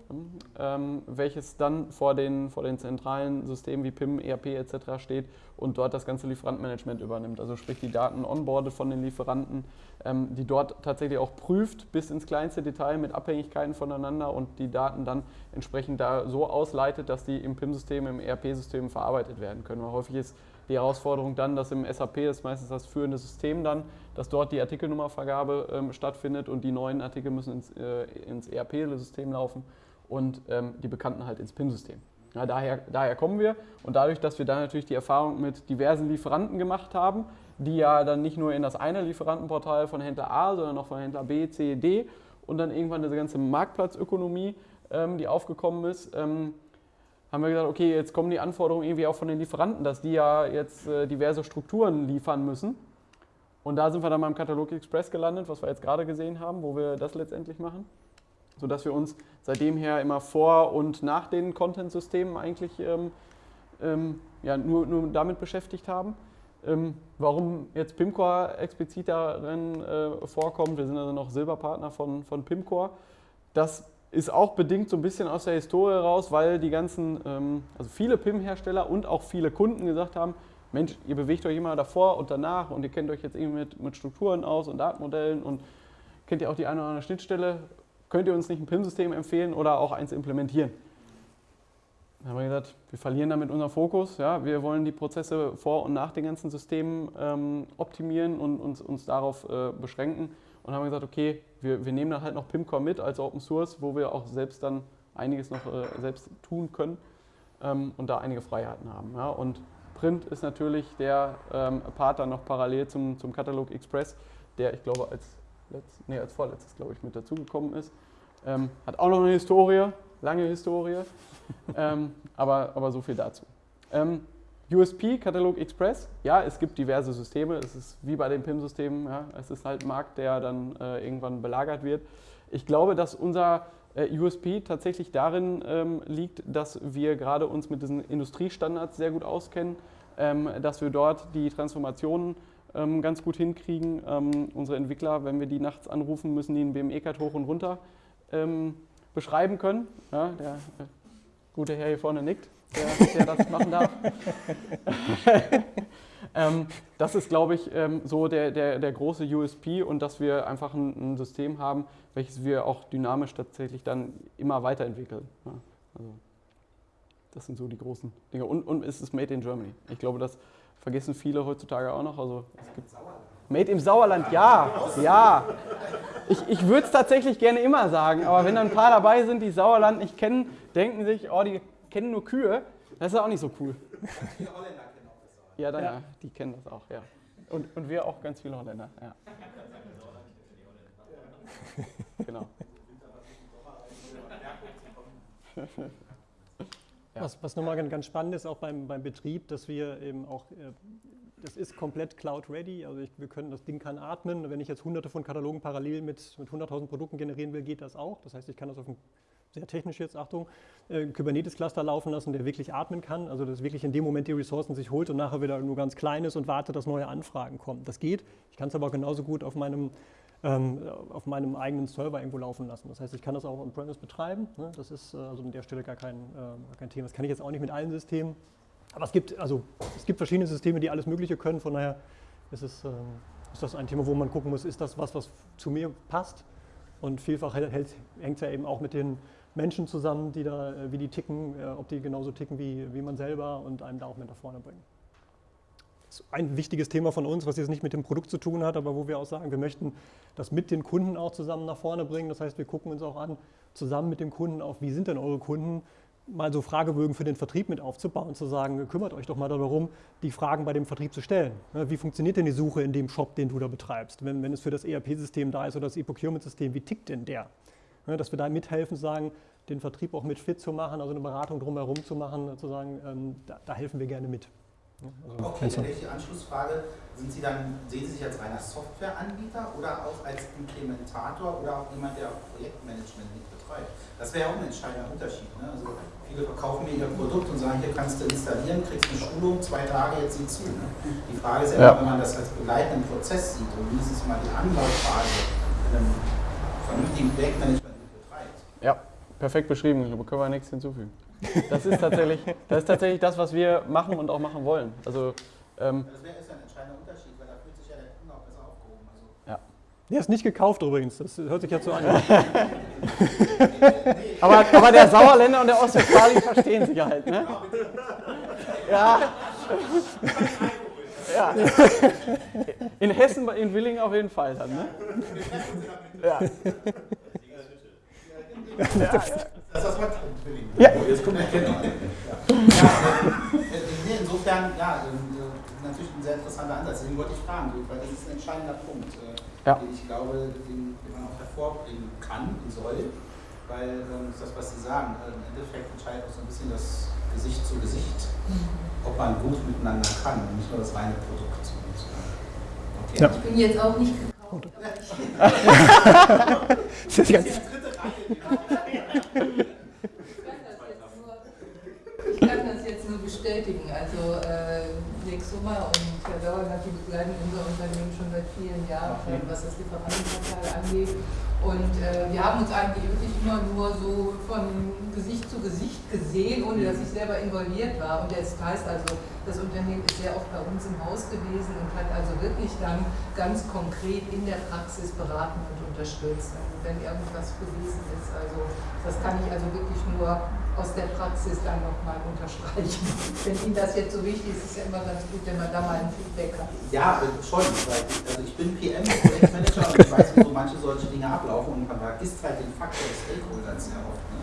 ähm, welches dann vor den, vor den zentralen Systemen wie PIM, ERP etc. steht und dort das ganze Lieferantenmanagement übernimmt. Also sprich die Daten onboardet von den Lieferanten, ähm, die dort tatsächlich auch prüft bis ins kleinste Detail mit Abhängigkeiten voneinander und die Daten dann entsprechend da so ausleitet, dass die im PIM-System, im ERP-System verarbeitet werden können. Weil häufig ist die Herausforderung dann, dass im SAP, das ist meistens das führende System dann, dass dort die Artikelnummervergabe ähm, stattfindet und die neuen Artikel müssen ins, äh, ins ERP-System laufen und ähm, die bekannten halt ins PIM-System. Ja, daher, daher kommen wir und dadurch, dass wir dann natürlich die Erfahrung mit diversen Lieferanten gemacht haben, die ja dann nicht nur in das eine Lieferantenportal von Händler A, sondern auch von Händler B, C, D und dann irgendwann diese ganze Marktplatzökonomie, ähm, die aufgekommen ist, ähm, haben wir gesagt, okay, jetzt kommen die Anforderungen irgendwie auch von den Lieferanten, dass die ja jetzt äh, diverse Strukturen liefern müssen. Und da sind wir dann beim Katalog Express gelandet, was wir jetzt gerade gesehen haben, wo wir das letztendlich machen. Sodass wir uns seitdem her immer vor und nach den Content-Systemen eigentlich ähm, ähm, ja, nur, nur damit beschäftigt haben. Ähm, warum jetzt Pimcore explizit darin äh, vorkommt, wir sind also noch Silberpartner von, von Pimcore, das ist auch bedingt so ein bisschen aus der Historie raus, weil die ganzen, ähm, also viele PIM-Hersteller und auch viele Kunden gesagt haben, Mensch, ihr bewegt euch immer davor und danach und ihr kennt euch jetzt irgendwie mit, mit Strukturen aus und Datenmodellen und kennt ihr auch die eine oder andere Schnittstelle, könnt ihr uns nicht ein PIM-System empfehlen oder auch eins implementieren? Dann haben wir gesagt, wir verlieren damit unseren Fokus. Ja? Wir wollen die Prozesse vor und nach den ganzen Systemen ähm, optimieren und uns, uns darauf äh, beschränken und haben gesagt, okay, wir, wir nehmen dann halt noch Pimcore mit als Open Source, wo wir auch selbst dann einiges noch äh, selbst tun können ähm, und da einige Freiheiten haben. Ja. Und Print ist natürlich der ähm, Part dann noch parallel zum, zum Katalog Express, der ich glaube als, letzt, nee, als vorletztes, glaube ich, mit dazugekommen ist. Ähm, hat auch noch eine Historie, lange Historie, ähm, aber, aber so viel dazu. Ähm, USP, Katalog Express, ja, es gibt diverse Systeme, es ist wie bei den PIM-Systemen, ja, es ist halt ein Markt, der dann äh, irgendwann belagert wird. Ich glaube, dass unser äh, USP tatsächlich darin ähm, liegt, dass wir gerade uns mit diesen Industriestandards sehr gut auskennen, ähm, dass wir dort die Transformationen ähm, ganz gut hinkriegen. Ähm, unsere Entwickler, wenn wir die nachts anrufen, müssen die einen BME-Cut hoch und runter ähm, beschreiben können. Ja, der äh, gute Herr hier vorne nickt, der, der das machen darf. Ähm, das ist, glaube ich, ähm, so der, der, der große USP und dass wir einfach ein, ein, System haben, welches wir auch dynamisch tatsächlich dann immer weiterentwickeln. Ja, also das sind so die großen Dinge. Und, und es ist Made in Germany. Ich glaube, das vergessen viele heutzutage auch noch. Also es gibt Made im Sauerland, ja, ja. Ich, ich würde es tatsächlich gerne immer sagen, aber wenn dann ein paar dabei sind, die Sauerland nicht kennen, denken sich, oh, die kennen nur Kühe, das ist auch nicht so cool. Die Holländer kennen auch das Sauerland. Ja, dann, ja. die kennen das auch, ja. Und, und wir auch ganz viele Holländer, ja. Genau. Ja. Was, was nochmal ganz spannend ist, auch beim, beim Betrieb, dass wir eben auch, äh, das ist komplett Cloud-ready, also ich, wir können, das Ding kann atmen. Wenn ich jetzt hunderte von Katalogen parallel mit, mit 100.000 Produkten generieren will, geht das auch. Das heißt, ich kann das auf einem sehr technisch jetzt, Achtung, äh, Kubernetes-Cluster laufen lassen, der wirklich atmen kann, also dass wirklich in dem Moment die Ressourcen sich holt und nachher wieder nur ganz klein ist und wartet, dass neue Anfragen kommen. Das geht. Ich kann es aber genauso gut auf meinem auf meinem eigenen Server irgendwo laufen lassen. Das heißt, ich kann das auch on-premise betreiben. Ne? Das ist äh, also an der Stelle gar kein, äh, kein Thema. Das kann ich jetzt auch nicht mit allen Systemen. Aber es gibt, also, es gibt verschiedene Systeme, die alles Mögliche können. Von daher ist, es, ähm, ist das ein Thema, wo man gucken muss, ist das was, was zu mir passt? Und vielfach hängt es ja eben auch mit den Menschen zusammen, die da, äh, wie die ticken, ob die genauso ticken wie, wie man selber und einem da auch mit nach vorne bringen ein wichtiges Thema von uns, was jetzt nicht mit dem Produkt zu tun hat, aber wo wir auch sagen, wir möchten das mit den Kunden auch zusammen nach vorne bringen. Das heißt, wir gucken uns auch an, zusammen mit dem Kunden auch, wie sind denn eure Kunden, mal so Fragebögen für den Vertrieb mit aufzubauen, zu sagen, kümmert euch doch mal darum, die Fragen bei dem Vertrieb zu stellen. Wie funktioniert denn die Suche in dem Shop, den du da betreibst? Wenn, wenn es für das ERP-System da ist oder das E-Procurement-System, wie tickt denn der? Dass wir da mithelfen, sagen, den Vertrieb auch mit fit zu machen, also eine Beratung drumherum zu machen, zu sagen, ähm, da, da helfen wir gerne mit. Also okay, dann die Anschlussfrage. Sind Sie dann, sehen Sie sich als reiner Softwareanbieter oder auch als Implementator oder auch jemand, der auch Projektmanagement mit betreibt? Das wäre ja auch ein entscheidender Unterschied. Ne? Also viele verkaufen mir ihr Produkt und sagen, hier kannst du installieren, kriegst eine Schulung, zwei Tage, jetzt sieh zu. Ne? Die Frage ist ja, ja, wenn man das als begleitenden Prozess sieht und mindestens mal die Anlaufphase in einem vernünftigen Projektmanagement betreibt. Ja, perfekt beschrieben. Da können wir nichts hinzufügen. Das ist tatsächlich das, ist tatsächlich das was wir machen und auch machen wollen. Also, ähm, das wäre ein entscheidender Unterschied, weil da fühlt sich ja der Kunde auch besser aufgehoben. Also ja. Der ist nicht gekauft übrigens, das hört sich jetzt so an. aber, aber der Sauerländer und der Ostwestfalen verstehen sich halt, ne? Ja. ja. In Hessen, in Willingen auf jeden Fall dann, ne? Ja. Ja, ja. Das ist was Willing. Ja. Jetzt kommt der Kenner. Ja. ja, insofern, ja, natürlich ein sehr interessanter Ansatz. Deswegen wollte ich fragen, weil das ist ein entscheidender Punkt, ja. den ich glaube, den, den, man auch hervorbringen kann und soll. Weil ähm, das, was Sie sagen, im Endeffekt entscheidet auch so ein bisschen das Gesicht zu Gesicht, ob man gut miteinander kann und nicht nur das reine Produkt. Okay. ja. Ich bin jetzt auch nicht gekauft. das ist ganz ich kann das jetzt nur bestätigen. Also äh, Sommer und Herr Dauer hat die begleiten unser Unternehmen schon seit vielen Jahren, was das Lieferantenportal angeht. Und äh, wir haben uns eigentlich wirklich immer nur so von Gesicht zu Gesicht gesehen, ohne dass ich selber involviert war. Und das heißt also, das Unternehmen ist sehr oft bei uns im Haus gewesen und hat also wirklich dann ganz konkret in der Praxis beraten und unterstützt, wenn irgendwas gewesen ist. Also das kann ich also wirklich nur aus der Praxis dann nochmal unterstreichen. Wenn Ihnen das jetzt so wichtig ist, ist es ja immer ganz gut, wenn man da mal ein Feedback hat. Ja, schon. also ich bin PM, Projektmanager und ich weiß, wie so manche solche Dinge ablaufen und man vergisst halt den Faktor des Stakeholders sehr oft. Ne?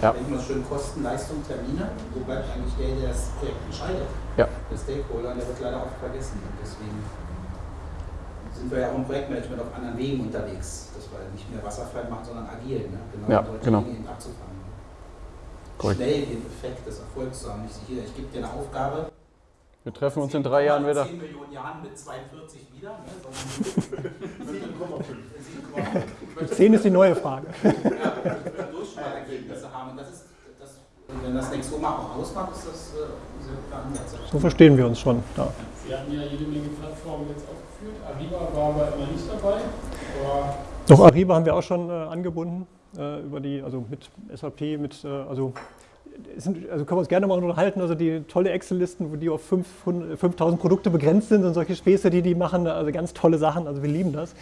Ja. Wenn man schön Kosten, Leistung, Termine, wo bleibt eigentlich der, der das Projekt entscheidet? Ja. Der Stakeholder, der wird leider oft vergessen. Und deswegen sind wir ja auch im Projektmanagement auf anderen Wegen unterwegs, dass wir nicht mehr Wasserfall machen, sondern agil, ne? genau Ja, solche genau. Dinge eben abzufangen. Korrekt. Schnell den Effekt des Erfolgs zu haben. Nicht hier, ich gebe dir eine Aufgabe. Wir treffen uns in drei Jahren wieder. 10 Millionen Jahren mit 42 wieder, ne? sondern 7,5. 10 ist die neue Frage. Durchschnittergebnisse haben. Und das ist, das, wenn das Nexoma auch ausmacht, ist das äh, ein sehr guter Ansatz. So verstehen wir uns schon. Ja. Sie hatten ja jede Menge Plattformen jetzt aufgeführt. Arriba war aber immer nicht dabei. Aber Doch Ariba haben wir auch schon äh, angebunden äh, über die, also mit SAP, mit, äh, also, sind, also können wir uns gerne mal unterhalten, also die tolle Excel-Listen, wo die auf 500 5000 Produkte begrenzt sind und solche Späße, die die machen, also ganz tolle Sachen, also wir lieben das.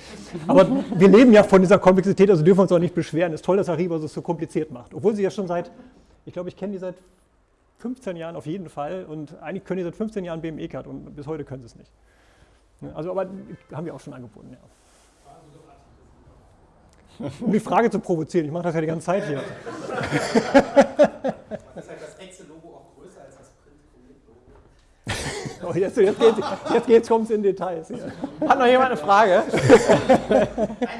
Aber wir leben ja von dieser Komplexität, also dürfen wir uns auch nicht beschweren. Es ist toll, dass Ariba es so kompliziert macht, obwohl sie ja schon seit, ich glaube, ich kenne die seit 15 Jahren auf jeden Fall und eigentlich können die seit 15 Jahren BME-Card und bis heute können sie es nicht. Also, aber haben wir auch schon angeboten, ja. Um die Frage zu provozieren, ich mache das ja die ganze Zeit hier. Das ist halt das Excel-Logo auch größer als das Print-Logo. Oh, jetzt jetzt, geht's, jetzt geht's, kommt's in Details. Hier. Hat noch jemand eine Frage? Nein,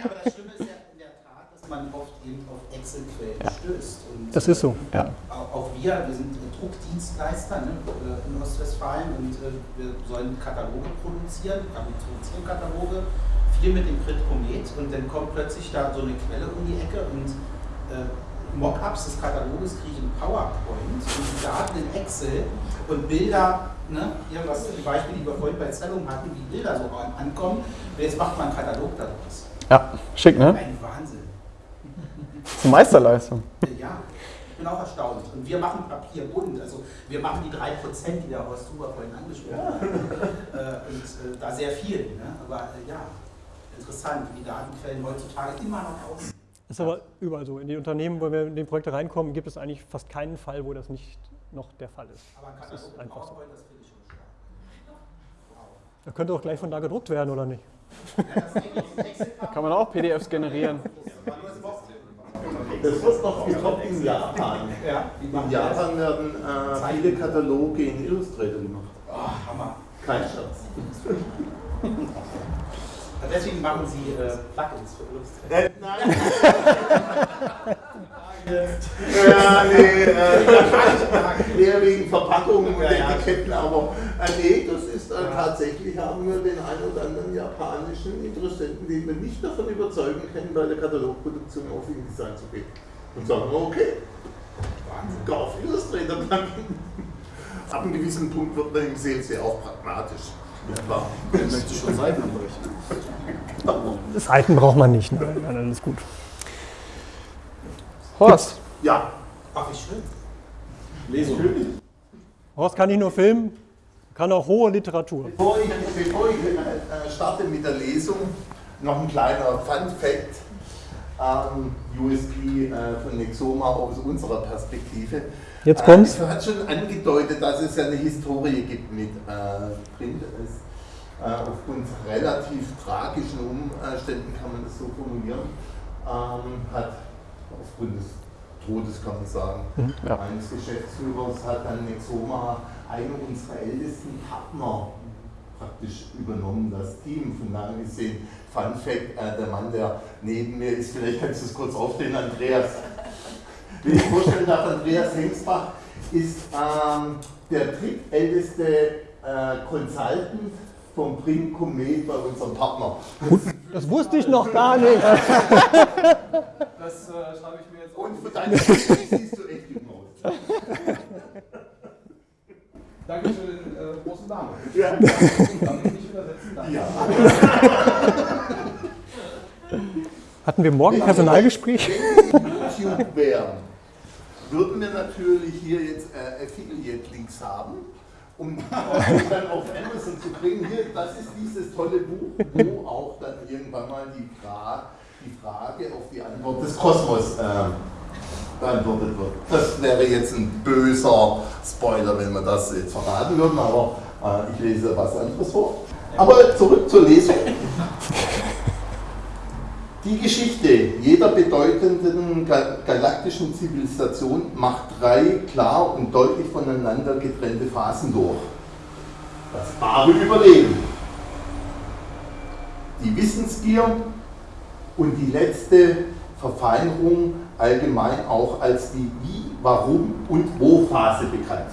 aber das Schlimme ist ja in der Tat, dass man oft eben auf Excel-Quellen stößt. Und Das ist so. Ja. Auch, wir, wir sind Druckdienstleister ne, äh, in Ostwestfalen und äh, wir sollen Kataloge produzieren, wir produzieren Kataloge, viel mit dem Print Comet und dann kommt plötzlich da so eine Quelle um die Ecke und äh, Mockups des Kataloges kriege ich in PowerPoint und die Daten in Excel und Bilder, ne, hier was die Beispiele, die wir vorhin bei Zellung hatten, wie Bilder so an- ankommen, und jetzt macht man einen Katalog daraus. Ja, schick, ne? Ein Wahnsinn. Das ist eine Meisterleistung. Ja, ich bin auch erstaunt. Und wir machen Papier bunt. Also wir machen die 3%, die der Horst Huber vorhin angesprochen hat. Äh, und äh, da sehr viel. Ne? Aber äh, ja, interessant, wie Datenquellen heutzutage immer noch aussehen. Ist aber überall so. In den Unternehmen, wo wir in die Projekte reinkommen, gibt es eigentlich fast keinen Fall, wo das nicht noch der Fall ist. Aber ein Das ist Katalog einfach so. Das finde ich schon stark. Wow. Da könnte auch gleich von da gedruckt werden, oder nicht? Ja, das ist, Kann man auch PDFs generieren. das. Das wird noch getoppt in Japan. Ja, In das? Japan werden äh, viele Kataloge in Illustrator gemacht. Oh, Hammer. Kein Scherz. Deswegen machen Sie äh, Plugins für Illustrator. Äh, nein. ja, nee, äh, eher wegen Verpackungen und Ja, ja. Etiketten, aber äh, nee, das ist äh, tatsächlich, haben wir den einen oder anderen japanischen Interessenten, den wir nicht davon überzeugen können, bei der Katalogproduktion auf InDesign zu gehen. Und sagen, okay, Wahnsinn. gar auf Illustrator danken. Ab einem gewissen Punkt wird man im Sales ja auch pragmatisch. Ja, klar. Wer möchte schon Seiten anbrechen? Seiten braucht man nicht. Nein, nein, alles gut. Horst, Ja, Ach, wie schön. Lesung. Horst kann nicht nur filmen, kann auch hohe Literatur. Bevor ich, bevor ich äh, starte mit der Lesung, noch ein kleiner Fun Fact. Ähm, USP äh, von Nexoma aus unserer Perspektive. Jetzt kommt's. Äh, es hat schon angedeutet, dass es ja eine Historie gibt mit äh, Print. Es, äh, aufgrund relativ tragischen Umständen kann man das so formulieren, ähm, hat aufgrund des Todes, kann man sagen, ja. eines Geschäftsführers hat dann Nexoma einen unserer ältesten Partner praktisch übernommen, das Team. Von daher gesehen, Fun Fact, äh, der Mann, der neben mir ist, vielleicht kannst du es kurz aufstehen, Andreas. Wenn ich vorstellen darf, Andreas Hengsbach ist ähm, der drittälteste äh, Consultant vom Print Comet bei unserem Partner. Das wusste ich noch gar nicht. Das äh, schreibe ich mir jetzt auf. Und für deine siehst du echt gut aus. Danke für den äh, großen Namen. Ja. Darf ich nicht übersetzen? Danke. Ja. Hatten wir morgen Personalgespräch? Wenn YouTube wären, würden wir natürlich hier jetzt äh, Affiliate-Links haben, um dann auf Amazon zu bringen. Hier, das ist dieses tolle Buch, wo auch dann irgendwann mal die, Fra die Frage auf die Antwort des Kosmos äh, beantwortet wird. Das wäre jetzt ein böser Spoiler, wenn wir das jetzt verraten würden, aber äh, ich lese was anderes vor. Aber zurück zur Lesung. Die Geschichte jeder bedeutenden ga- galaktischen Zivilisation macht drei klar und deutlich voneinander getrennte Phasen durch. Das wahre Überleben, die Wissensgier und die letzte Verfeinerung allgemein auch als die Wie, Warum und Wo-Phase bekannt.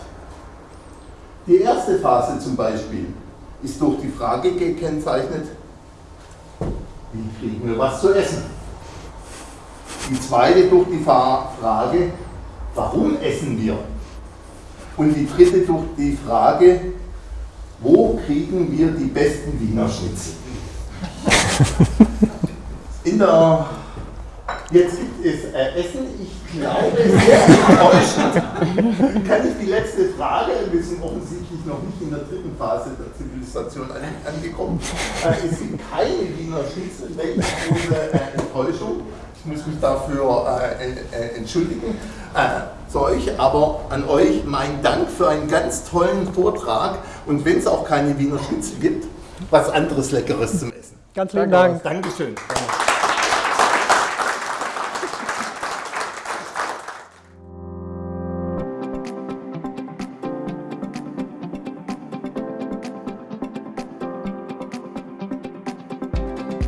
Die erste Phase zum Beispiel ist durch die Frage gekennzeichnet, kriegen wir was zu essen? Die zweite durch die Frage, warum essen wir? Und die dritte durch die Frage, wo kriegen wir die besten Wiener Schnitzel? In der, jetzt gibt es äh, Essen, ich glaube, sehr enttäuschend. Kann ich die letzte Frage, wir sind offensichtlich noch nicht in der dritten Phase der Zivilisation an, angekommen. Äh, es gibt keine Wiener Schnitzel, welche große äh, Enttäuschung. Ich muss mich dafür äh, äh, entschuldigen äh, zu euch, aber an euch mein Dank für einen ganz tollen Vortrag und wenn es auch keine Wiener Schnitzel gibt, was anderes Leckeres zum Essen. Ganz lieben Dank. Dankeschön.